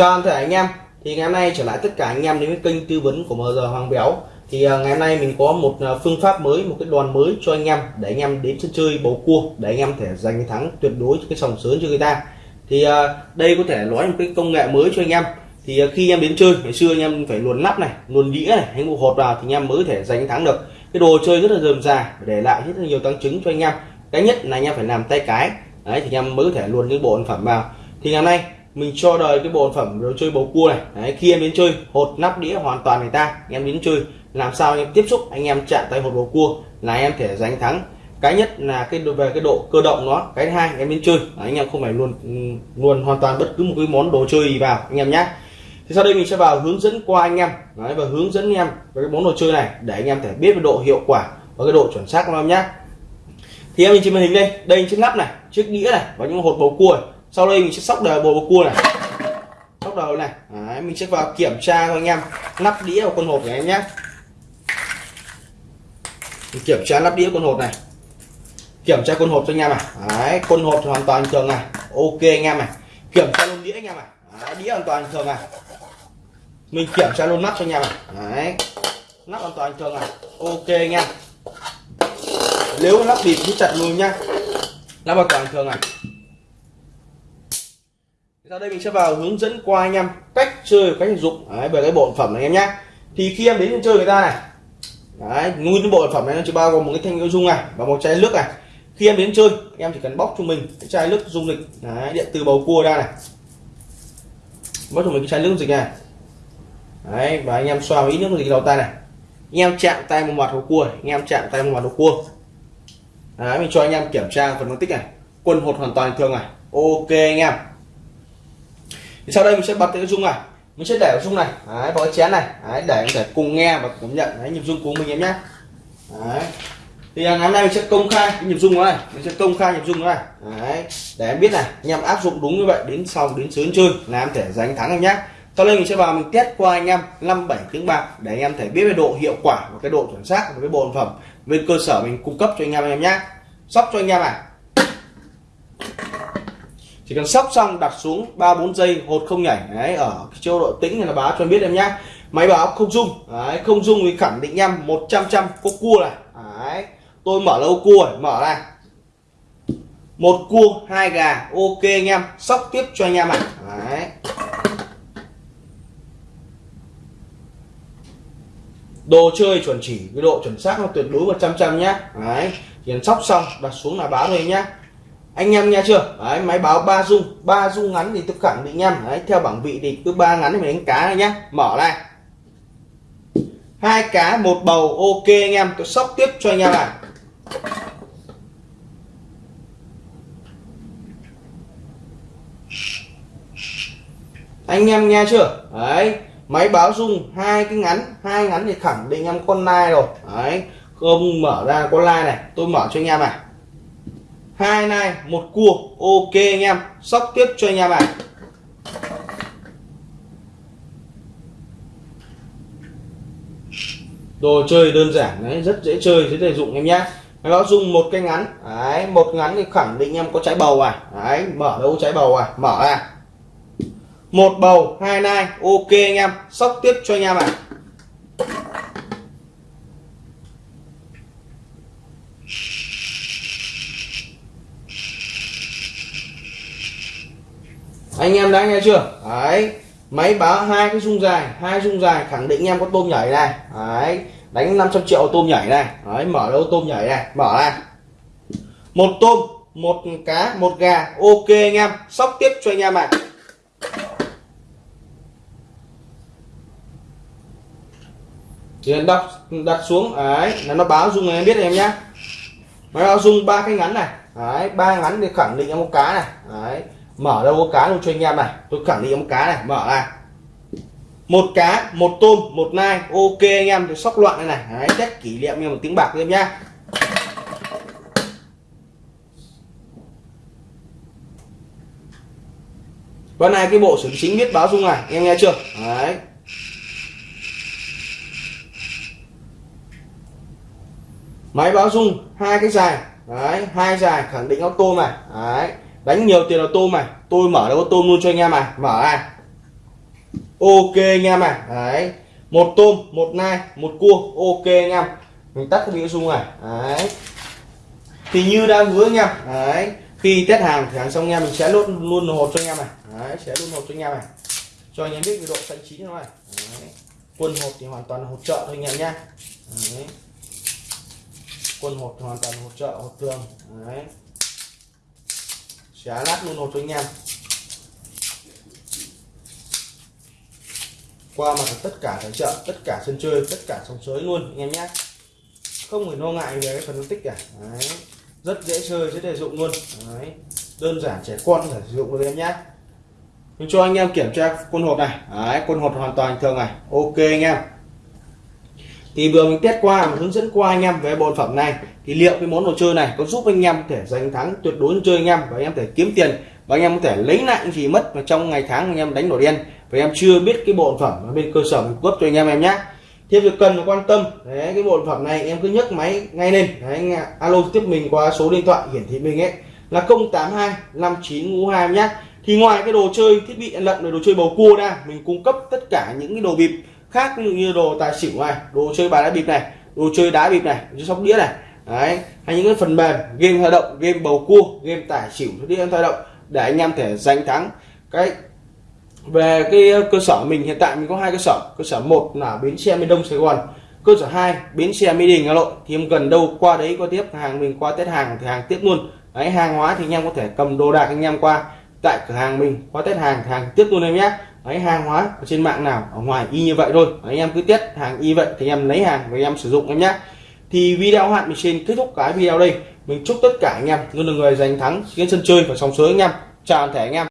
Chào tất cả anh em, thì ngày hôm nay trở lại tất cả anh em đến với kênh tư vấn của MG Hoàng Béo. Thì à, ngày hôm nay mình có một à, phương pháp mới, một cái đoàn mới cho anh em để anh em đến sân chơi bầu cua để anh em thể giành thắng tuyệt đối cái sòng sớm cho người ta. Thì à, đây có thể nói một cái công nghệ mới cho anh em. Thì khi em đến chơi, ngày xưa anh em phải luồn nắp này, luồn đĩa này, hay bộ hột vào thì anh em mới thể giành thắng được. Cái đồ chơi rất là dườm già để lại rất là nhiều tăng chứng cho anh em. Cái nhất là anh em phải làm tay cái, đấy, thì anh em mới có thể luồn những bộ sản phẩm vào. Thì ngày hôm nay mình cho đời cái bộ sản phẩm đồ chơi bầu cua này. Đấy, khi em đến chơi hột nắp đĩa hoàn toàn người ta. Anh em đến chơi làm sao anh em tiếp xúc anh em chạm tay hột bầu cua là em thể giành thắng. Cái nhất là cái về cái độ cơ động nó cái hai em đến chơi. Anh em không phải luôn ừ, luôn hoàn toàn bất cứ một cái món đồ chơi gì vào anh em nhé thì sau đây mình sẽ vào hướng dẫn qua anh em. Đấy, và hướng dẫn anh em về cái món đồ chơi này để anh em thể biết về độ hiệu quả và cái độ chuẩn xác của em nhé thì em nhìn trên màn hình đây đây chiếc nắp này chiếc đĩa này và những hột bầu cua này sau đây mình sẽ sóc đời bầu cua này. Sóc đầu này. Đấy, mình sẽ vào kiểm tra cho anh em. Nắp đĩa của con hộp này em nhé. Mình kiểm tra nắp đĩa con hộp này. Kiểm tra con hộp cho anh em này. Đấy, con hộp hoàn toàn thường này. Ok anh em này. Kiểm tra luôn đĩa anh em này. Đấy, đĩa hoàn toàn thường này. Mình kiểm tra luôn nắp cho anh em này. Đấy, nắp hoàn toàn thường này. Ok anh em. Nếu lắp bịt thì chặt luôn nhá. Lắp hoàn toàn thường này sau đây mình sẽ vào hướng dẫn qua anh em cách chơi cách sử dụng. Đấy, về cái bộ phẩm này em nhé thì khi em đến chơi người ta này đấy nguyên cái bộ sản phẩm này nó chỉ bao gồm một cái thanh dung này và một chai nước này. Khi em đến chơi em chỉ cần bóc cho mình cái chai nước dung dịch đấy, điện từ bầu cua ra này. Bóc cho mình cái chai nước dịch này. Đấy và anh em xoa ít nước dịch đầu tay này. Anh em chạm tay một mặt hồ cua anh em chạm tay một mặt hồ cua. Đấy mình cho anh em kiểm tra phần phân tích này. Quân hột hoàn toàn thường này. Ok anh em thì sau đây mình sẽ bật cái dung này. Mình sẽ để ở dung này. Đấy, vào cái chén này. Đấy, để có thể cùng nghe và cảm nhận đấy, nhịp dung của mình em nhé. Đấy. thì à, ngày hôm nay mình sẽ công khai cái nhịp dung này. Mình sẽ công khai nhịp dung này. Đấy, để em biết này anh em áp dụng đúng như vậy đến sau đến sớm chơi là em thể giành thắng em nhé. Sau đây mình sẽ vào mình test qua anh em năm bảy tiếng bạc để anh em thể biết về độ hiệu quả và cái độ chuẩn xác của cái bộ sản phẩm. Bên cơ sở mình cung cấp cho anh em anh em nhé. Sóc cho anh em này chỉ cần sóc xong đặt xuống ba bốn giây hột không nhảy. Đấy ở chế độ tĩnh là báo cho em biết em nhé máy báo không dung đấy, không dung thì khẳng định em một trăm trăm có cua này. Đấy tôi mở lâu cua này, mở ra. Một cua hai gà ok anh em. Sóc tiếp cho anh em ạ. À. đấy. Đồ chơi chuẩn chỉ cái độ chuẩn xác nó tuyệt đối 100 trăm nhé đấy tiền sóc xong đặt xuống là báo thôi nhé anh em nghe chưa? Đấy, máy báo ba dung. Ba dung ngắn thì tôi khẳng định em. Đấy, theo bảng vị thì cứ ba ngắn thì mình đánh cá này nhá. Mở ra hai cá một bầu. Ok anh em. Tôi sóc tiếp cho anh em này anh em nghe chưa? Đấy máy báo dung hai cái ngắn. Hai ngắn thì khẳng định em con nai rồi. Đấy không mở ra con lai này. Tôi mở cho anh em này hai nai một cua. Ok anh em. Sóc tiếp cho anh em này. Đồ chơi đơn giản đấy, rất dễ chơi dễ sử dụng em nhé nó dùng một cái ngắn. Đấy, một ngắn thì khẳng định em có trái bầu à. Đấy, mở đâu trái bầu à. Mở ra. Một bầu, hai nai. Ok anh em. Sóc tiếp cho anh em à anh em đã nghe chưa? Đấy. Máy báo hai cái rung dài, hai rung dài khẳng định em có tôm nhảy này. Đấy. Đánh 500 triệu tôm nhảy này. Đấy, mở đâu tôm nhảy này. Mở ra một tôm, một cá, một gà. Ok anh em. Sóc tiếp cho anh em ạ. À. chỉ cần đặt đặt xuống. Đấy, là nó báo dung em biết em nhá. Máy báo dung ba cái ngắn này. Đấy, ba ngắn thì khẳng định em có cá này. Đấy mở đâu có cá luôn cho anh em này. Tôi khẳng định một cá này, mở ra. Một cá, một tôm, một nai. Ok anh em thì sóc loạn đây này. Đấy chắc kỷ niệm như một tiếng bạc em nhá. Con này, cái bộ xử chính biết báo dung này. Em nghe chưa? Đấy. Máy báo dung, hai cái dài. Đấy, hai dài, khẳng định auto này. Đấy đánh nhiều tiền là tôm này. Tôi mở đâu có tôm luôn cho anh em này. Mở ra ok anh em này. Đấy. Một tôm, một nai, một cua. Ok anh em. Mình tắt cái miếng zoom này. Đấy. Thì như đã hứa anh em. Đấy. Khi test hàng thì hàng xong anh em mình sẽ luôn luôn hộp cho anh em này. Đấy, sẽ luôn hộp cho anh em này. Cho anh em biết cái độ xanh chín nó này. Đấy. quân hộp thì hoàn toàn hỗ trợ thôi anh em nhé đấy. quân hộp thì hoàn toàn hỗ trợ hộp thường đấy sẽ lát luôn hột cho anh em. Qua mặt tất cả cái chợ tất cả sân chơi tất cả sông sới luôn anh em nhé. Không phải lo ngại về cái phần phân tích cả. Đấy. rất dễ chơi rất dễ dụng luôn. Đấy. đơn giản trẻ con có sử dụng được em nhé. Mình cho anh em kiểm tra quân hộp này. Đấy, quân hộp hoàn toàn thường này. Ok anh em. Thì vừa mình test qua mình hướng dẫn qua anh em về bộ phẩm này thì liệu cái món đồ chơi này có giúp anh em có thể giành thắng tuyệt đối chơi anh em và anh em có thể kiếm tiền và anh em có thể lấy lại những gì mất mà trong ngày tháng anh em đánh đồ đen và em chưa biết cái bộ phẩm ở bên cơ sở mình cấp cho anh em em nhé thêm việc cần quan tâm. Đấy, cái bộ phẩm này em cứ nhấc máy ngay lên. Đấy, anh alo tiếp mình qua số điện thoại hiển thị mình ấy. Là 082 59 hai nhé thì ngoài cái đồ chơi thiết bị ăn lận đồ chơi bầu cua ra, mình cung cấp tất cả những cái đồ bịp khác, ví dụ như đồ tài xỉu này, đồ chơi bài đá bịp này, đồ chơi đá bịp này chơi sóc đĩa này đấy hay những cái phần mềm game hoạt động game bầu cua game tải xỉu em thao động để anh em thể giành thắng. Cái về cái ờ, cơ sở mình hiện tại mình có hai cơ sở. Cơ sở một là bến xe miền đông sài gòn cơ sở 2 bến xe mỹ đình hà nội thì em gần đâu qua đấy có tiếp hàng mình qua tết hàng thì hàng tiếp luôn. Đấy hàng hóa thì anh em có thể cầm đồ đạc anh em qua tại cửa hàng mình qua test hàng hàng tiếp luôn em nhé. Đấy hàng hóa ở trên mạng nào ở ngoài y như vậy thôi. Đấy, anh em cứ test hàng y vậy thì em lấy hàng và em sử dụng em nhé thì video hạn mình xin kết thúc cái video đây. Mình chúc tất cả anh em luôn là người giành thắng trên sân chơi và sóng sới anh em. Chào toàn thể anh em.